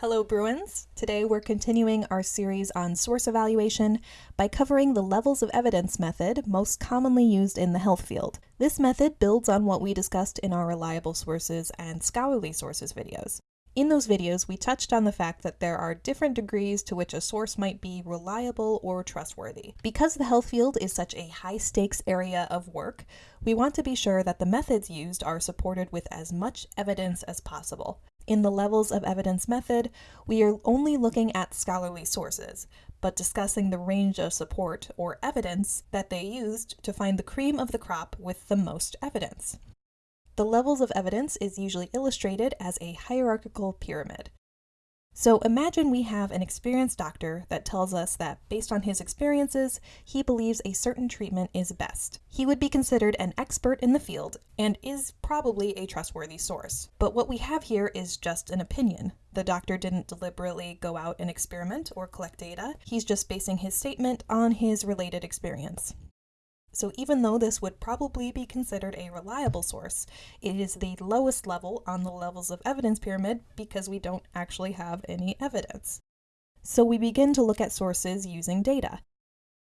Hello Bruins! Today we're continuing our series on source evaluation by covering the levels of evidence method most commonly used in the health field. This method builds on what we discussed in our reliable sources and scholarly sources videos. In those videos, we touched on the fact that there are different degrees to which a source might be reliable or trustworthy. Because the health field is such a high stakes area of work, we want to be sure that the methods used are supported with as much evidence as possible. In the levels of evidence method, we are only looking at scholarly sources, but discussing the range of support or evidence that they used to find the cream of the crop with the most evidence. The levels of evidence is usually illustrated as a hierarchical pyramid. So imagine we have an experienced doctor that tells us that based on his experiences, he believes a certain treatment is best. He would be considered an expert in the field and is probably a trustworthy source. But what we have here is just an opinion. The doctor didn't deliberately go out and experiment or collect data. He's just basing his statement on his related experience. So even though this would probably be considered a reliable source, it is the lowest level on the levels of evidence pyramid because we don't actually have any evidence. So we begin to look at sources using data.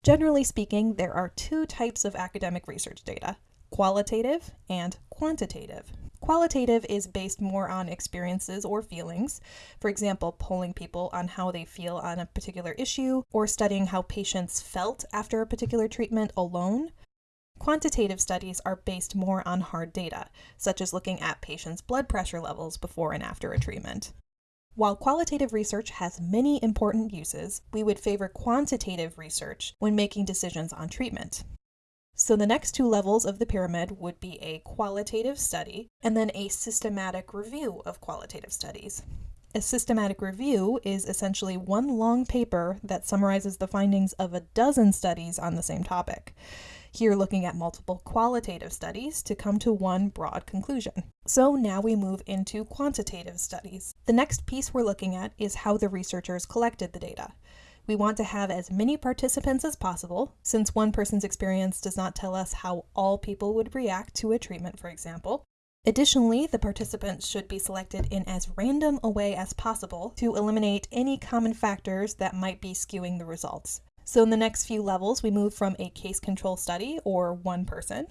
Generally speaking, there are two types of academic research data, qualitative and quantitative. Qualitative is based more on experiences or feelings, for example, polling people on how they feel on a particular issue or studying how patients felt after a particular treatment alone. Quantitative studies are based more on hard data, such as looking at patients' blood pressure levels before and after a treatment. While qualitative research has many important uses, we would favor quantitative research when making decisions on treatment. So the next two levels of the pyramid would be a qualitative study and then a systematic review of qualitative studies. A systematic review is essentially one long paper that summarizes the findings of a dozen studies on the same topic. Here looking at multiple qualitative studies to come to one broad conclusion. So now we move into quantitative studies. The next piece we're looking at is how the researchers collected the data. We want to have as many participants as possible, since one person's experience does not tell us how all people would react to a treatment, for example. Additionally, the participants should be selected in as random a way as possible to eliminate any common factors that might be skewing the results. So in the next few levels, we move from a case control study, or one person,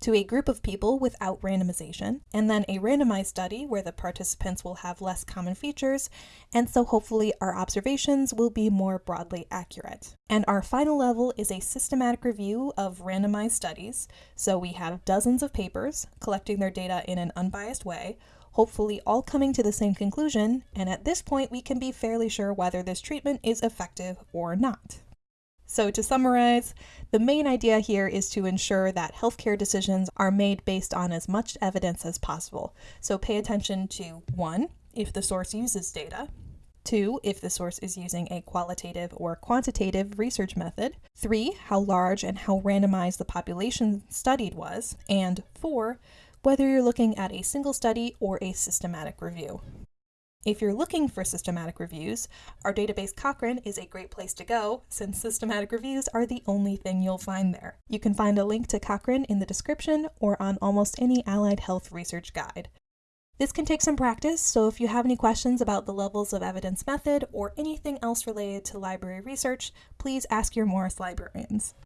to a group of people without randomization, and then a randomized study where the participants will have less common features, and so hopefully our observations will be more broadly accurate. And our final level is a systematic review of randomized studies, so we have dozens of papers collecting their data in an unbiased way, hopefully all coming to the same conclusion, and at this point we can be fairly sure whether this treatment is effective or not. So to summarize, the main idea here is to ensure that healthcare decisions are made based on as much evidence as possible. So pay attention to one, if the source uses data, Two, if the source is using a qualitative or quantitative research method. Three, how large and how randomized the population studied was. And four, whether you're looking at a single study or a systematic review. If you're looking for systematic reviews, our database Cochrane is a great place to go since systematic reviews are the only thing you'll find there. You can find a link to Cochrane in the description or on almost any allied health research guide. This can take some practice, so if you have any questions about the levels of evidence method or anything else related to library research, please ask your Morris librarians.